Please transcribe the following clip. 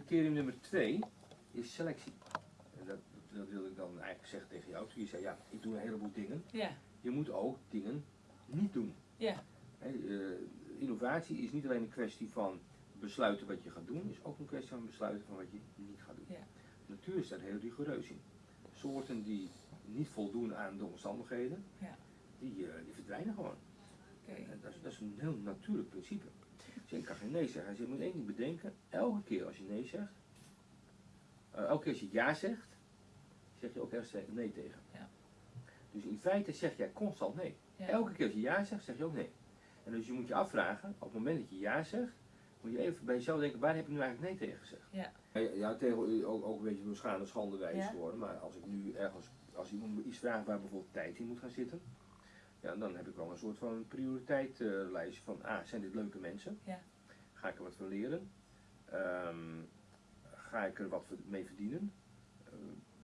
criterium nummer twee is selectie. En dat, dat wil ik dan eigenlijk zeggen tegen jou. Toen je zei, ja, ik doe een heleboel dingen. Ja, Je moet ook dingen niet doen. ja, eh, innovatie is niet alleen een kwestie van besluiten wat je gaat doen, is ook een kwestie van besluiten van wat je niet gaat doen. Ja. De natuur is daar heel rigoureus in. Soorten die niet voldoen aan de omstandigheden, Ja. die, eh, die verdwijnen gewoon. En dat, is, dat is een heel natuurlijk principe. Dus ik kan geen nee zeggen. Dus je moet één ding bedenken, elke keer als je nee zegt, eh, elke keer als je ja zegt, zeg je ook ergens nee tegen. Ja. Dus in feite zeg jij constant nee. Ja. Elke keer als je ja zegt, zeg je ook nee. En dus je moet je afvragen, op het moment dat je ja zegt, moet je even bij jezelf denken, waar heb ik nu eigenlijk nee tegen gezegd? Ja. Ja, tegen ook, ook een beetje door schade schande wijs Ja. worden, maar als ik nu ergens, als iemand me iets vraagt waar bijvoorbeeld tijd in moet gaan zitten, ja, dan heb ik wel een soort van prioriteitslijstje van, ah, zijn dit leuke mensen? Ja. Ga ik er wat van leren? Ehm, ga ik er wat mee verdienen?